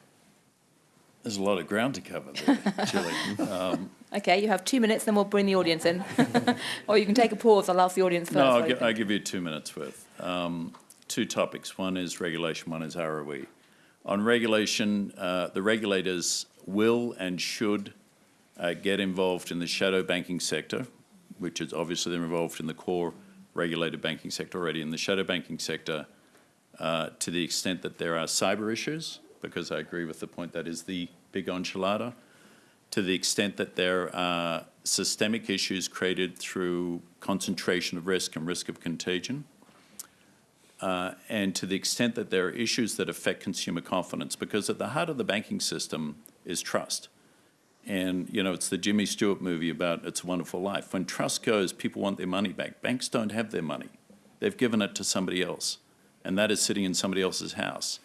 There's a lot of ground to cover there, Gillian. Um, okay, you have two minutes, then we'll bring the audience in. or you can take a pause, I'll ask the audience first. No, I'll, gi- I'll give you two minutes worth. um, two topics. One is regulation, one is ROE. On regulation, uh, the regulators will and should uh, get involved in the shadow banking sector, which is obviously they're involved in the core regulated banking sector already. In the shadow banking sector, uh, to the extent that there are cyber issues, because I agree with the point that is the big enchilada, to the extent that there are systemic issues created through concentration of risk and risk of contagion, uh, and to the extent that there are issues that affect consumer confidence, because at the heart of the banking system is trust. And, you know, it's the Jimmy Stewart movie about It's a Wonderful Life. When trust goes, people want their money back. Banks don't have their money. They've given it to somebody else, and that is sitting in somebody else's house.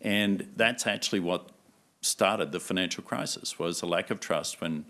And that's actually what started the financial crisis, was a lack of trust when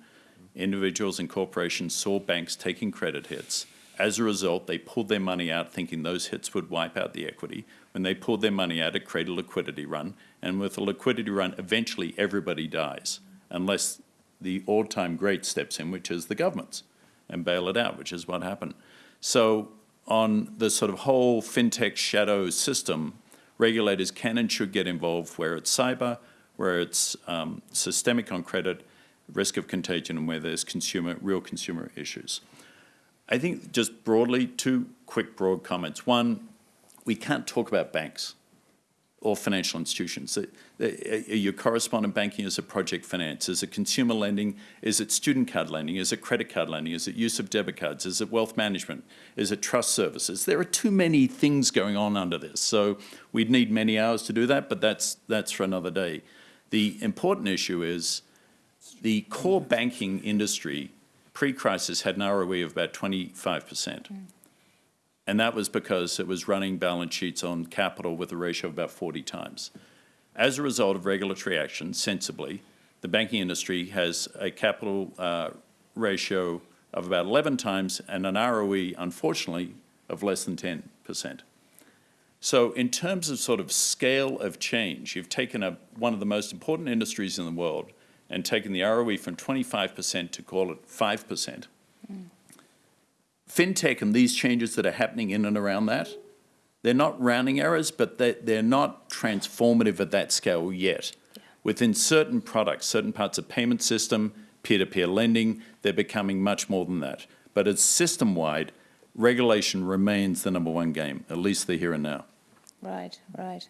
individuals and corporations saw banks taking credit hits. As a result, they pulled their money out thinking those hits would wipe out the equity. When they pulled their money out, it created a liquidity run. And with a liquidity run, eventually everybody dies, unless the all-time great steps in, which is the governments, and bail it out, which is what happened. So on the sort of whole fintech shadow system, regulators can and should get involved where it's cyber, where it's um, systemic on credit, risk of contagion, and where there's consumer, real consumer issues. I think just broadly, two quick broad comments. One, we can't talk about banks or financial institutions. The- uh, Your correspondent banking is a project finance? Is it consumer lending? Is it student card lending? Is it credit card lending? Is it use of debit cards? Is it wealth management? Is it trust services? There are too many things going on under this. So we'd need many hours to do that, but that's, that's for another day. The important issue is the core banking industry pre-crisis had an ROE of about 25%. And that was because it was running balance sheets on capital with a ratio of about 40 times. As a result of regulatory action, sensibly, the banking industry has a capital uh, ratio of about 11 times and an ROE, unfortunately, of less than 10%. So in terms of sort of scale of change, you've taken a, one of the most important industries in the world and taken the ROE from 25% to call it 5%. FinTech and these changes that are happening in and around that, they're not rounding errors, but they, they're not transformative at that scale yet. Within certain products, certain parts of payment system, peer-to-peer lending, they're becoming much more than that. But it's system-wide, regulation remains the number one game, at least the here and now. Right, right.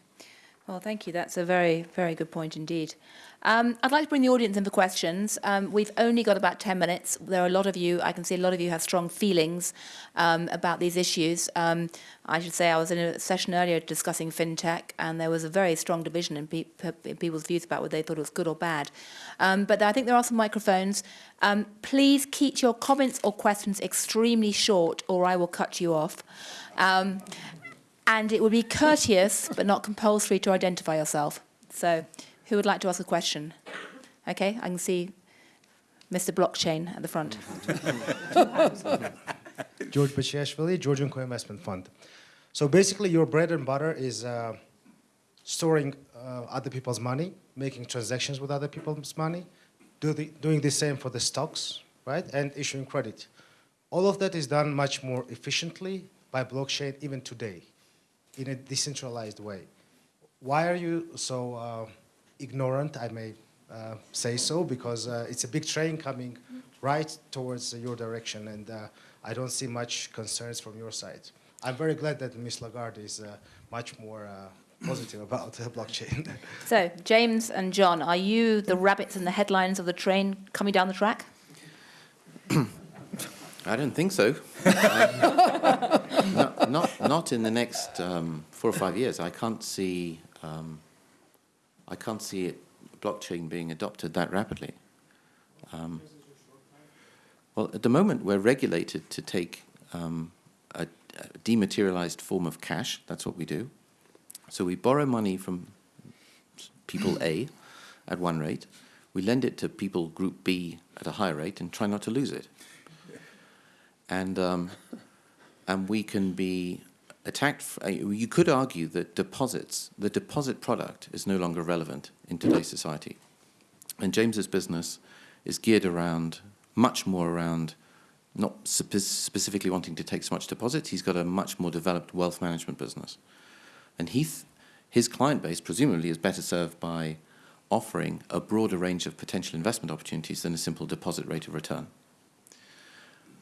Well, thank you. That's a very, very good point indeed. Um, I'd like to bring the audience in for questions. Um, we've only got about 10 minutes. There are a lot of you, I can see a lot of you have strong feelings um, about these issues. Um, I should say I was in a session earlier discussing fintech, and there was a very strong division in, pe in people's views about whether they thought it was good or bad. Um, but I think there are some microphones. Um, please keep your comments or questions extremely short, or I will cut you off. And it would be courteous but not compulsory to identify yourself. So, who would like to ask a question? Okay, I can see Mr. Blockchain at the front. George Bachiashvili, Georgian Co-Investment Fund. So basically, your bread and butter is uh, storing uh, other people's money, making transactions with other people's money, do the, doing the same for the stocks, right, and issuing credit. All of that is done much more efficiently by blockchain even today, in a decentralized way. Why are you so uh, ignorant, I may uh, say so, because uh, it's a big train coming right towards your direction, and uh, I don't see much concerns from your side. I'm very glad that Ms. Lagarde is uh, much more uh, positive about the blockchain. So, James and John, are you the rabbits in the headlines of the train coming down the track? I don't think so. Um, not, not, not in the next um, four or five years. I can't see. Um, I can't see it, blockchain being adopted that rapidly. Um, well, at the moment, we're regulated to take um, a, a dematerialized form of cash. That's what we do. So we borrow money from people A at one rate. We lend it to people group B at a higher rate and try not to lose it and um, and we can be attacked. uh, You could argue that deposits, the deposit product, is no longer relevant in today's society, and James's business is geared around much more around not spe- specifically wanting to take so much deposits. He's got a much more developed wealth management business. And he his client base, presumably, is better served by offering a broader range of potential investment opportunities than a simple deposit rate of return.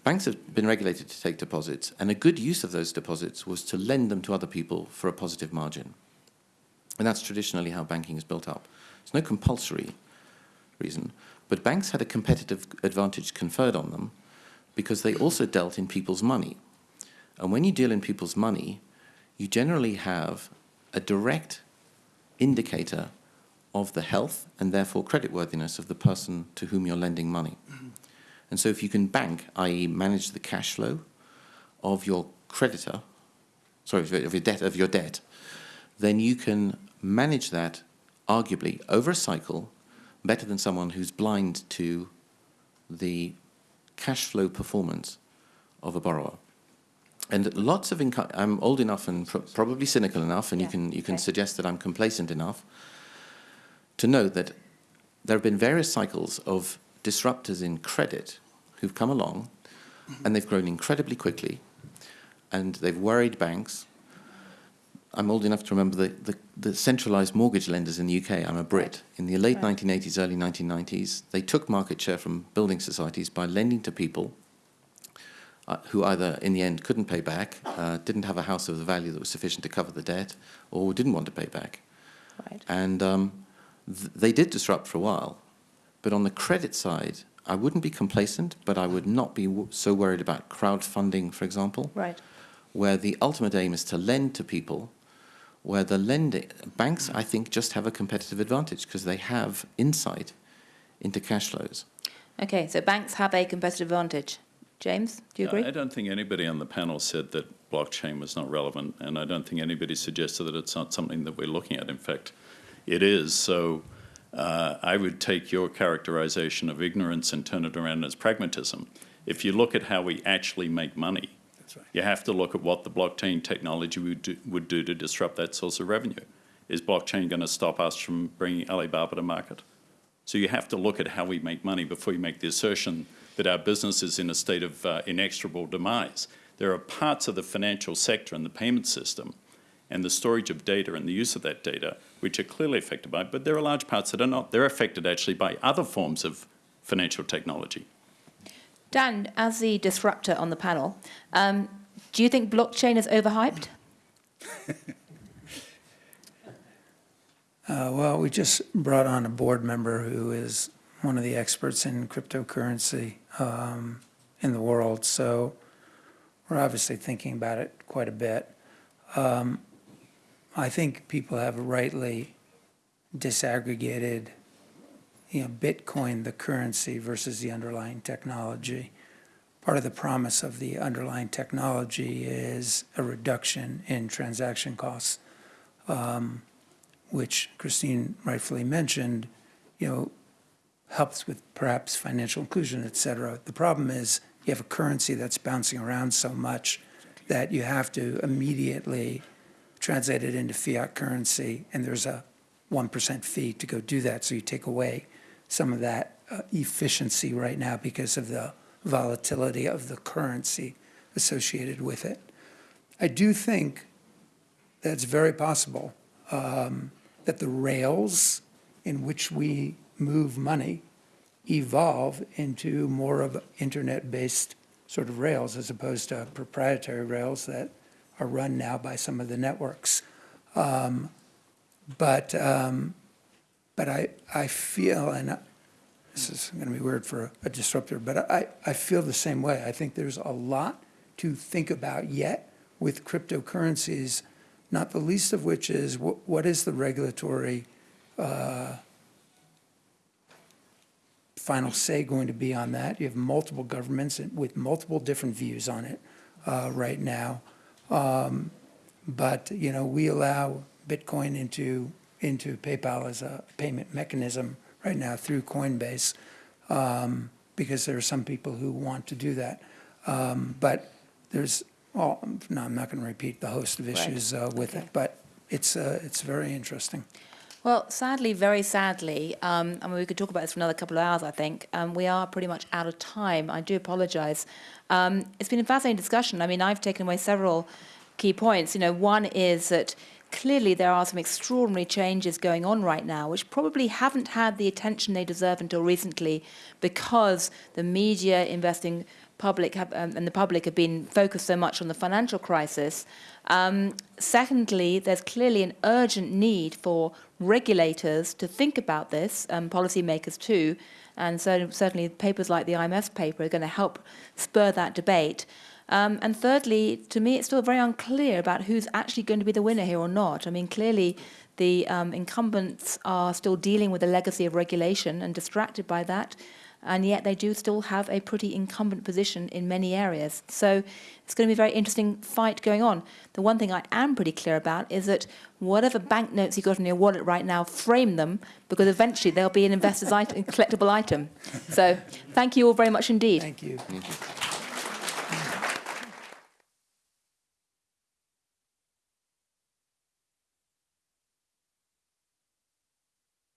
Banks have been regulated to take deposits, and a good use of those deposits was to lend them to other people for a positive margin. And that's traditionally how banking is built up. There's no compulsory reason, but banks had a competitive advantage conferred on them because they also dealt in people's money. And when you deal in people's money, you generally have a direct indicator of the health and therefore creditworthiness of the person to whom you're lending money. And so if you can bank, i.e. manage the cash flow of your creditor, sorry, of your debt, of your debt, then you can manage that arguably over a cycle better than someone who's blind to the cash flow performance of a borrower. And lots of income, I'm old enough and pr- probably cynical enough, and Yeah, you can, you can okay. suggest that I'm complacent enough to know that there have been various cycles of disruptors in credit who've come along and they've grown incredibly quickly and they've worried banks. I'm old enough to remember the, the, the centralized mortgage lenders in the UK. I'm a Brit. In the late Right. 1980s, early 1990s, they took market share from building societies by lending to people uh, who either in the end couldn't pay back, uh, didn't have a house of the value that was sufficient to cover the debt, or didn't want to pay back. Right. And um, th- they did disrupt for a while. But on the credit side, I wouldn't be complacent, but I would not be w- so worried about crowdfunding, for example, Right. where the ultimate aim is to lend to people, where the lending banks, I think, just have a competitive advantage because they have insight into cash flows. Okay, so banks have a competitive advantage. James, do you agree? I don't think anybody on the panel said that blockchain was not relevant, and I don't think anybody suggested that it's not something that we're looking at. In fact, it is. So uh, I would take your characterization of ignorance and turn it around as pragmatism. If you look at how we actually make money, That's right. you have to look at what the blockchain technology would do, would do to disrupt that source of revenue. Is blockchain going to stop us from bringing Alibaba to market? So you have to look at how we make money before you make the assertion that our business is in a state of uh, inexorable demise. There are parts of the financial sector and the payment system and the storage of data and the use of that data which are clearly affected by it, but there are large parts that are not. They're affected actually by other forms of financial technology. Dan, as the disruptor on the panel, um, do you think blockchain is overhyped? Uh, well, we just brought on a board member who is one of the experts in cryptocurrency um, in the world, so we're obviously thinking about it quite a bit. Um, I think people have rightly disaggregated, you know, Bitcoin, the currency, versus the underlying technology. Part of the promise of the underlying technology is a reduction in transaction costs. Um, which Christine rightfully mentioned, you know, helps with perhaps financial inclusion, et cetera. The problem is you have a currency that's bouncing around so much that you have to immediately translate it into fiat currency, and there's a 1% fee to go do that. So you take away some of that uh, efficiency right now because of the volatility of the currency associated with it. I do think that's very possible um, that the rails in which we move money evolve into more of internet-based sort of rails as opposed to proprietary rails that are run now by some of the networks. Um, but um, but I, I feel, and this is going to be weird for a disruptor, but I, I feel the same way. I think there's a lot to think about yet with cryptocurrencies, not the least of which is what, what is the regulatory uh, final say going to be on that? You have multiple governments with multiple different views on it uh, right now. Um, But, you know, we allow Bitcoin into, into PayPal as a payment mechanism right now through Coinbase um, because there are some people who want to do that. Um, But there's, well, no, I'm not going to repeat the host of Right. issues uh, with Okay. it, but it's, uh, it's very interesting. Well, sadly, very sadly, um, I mean, we could talk about this for another couple of hours, I think. Um, we are pretty much out of time. I do apologise. Um, it's been a fascinating discussion. I mean, I've taken away several key points. You know, one is that clearly there are some extraordinary changes going on right now, which probably haven't had the attention they deserve until recently because the media investing public have, um, and the public have been focused so much on the financial crisis. Um, secondly, there's clearly an urgent need for regulators to think about this, um, policymakers too, and so certainly papers like the IMF paper are going to help spur that debate. Um, and thirdly, to me, it's still very unclear about who's actually going to be the winner here or not. I mean, clearly, the um, incumbents are still dealing with a legacy of regulation and distracted by that, and yet they do still have a pretty incumbent position in many areas. So it's going to be a very interesting fight going on. The one thing I am pretty clear about is that whatever banknotes you've got in your wallet right now, frame them, because eventually they'll be an investor's item, collectible item. So thank you all very much indeed. Thank you. Thank you.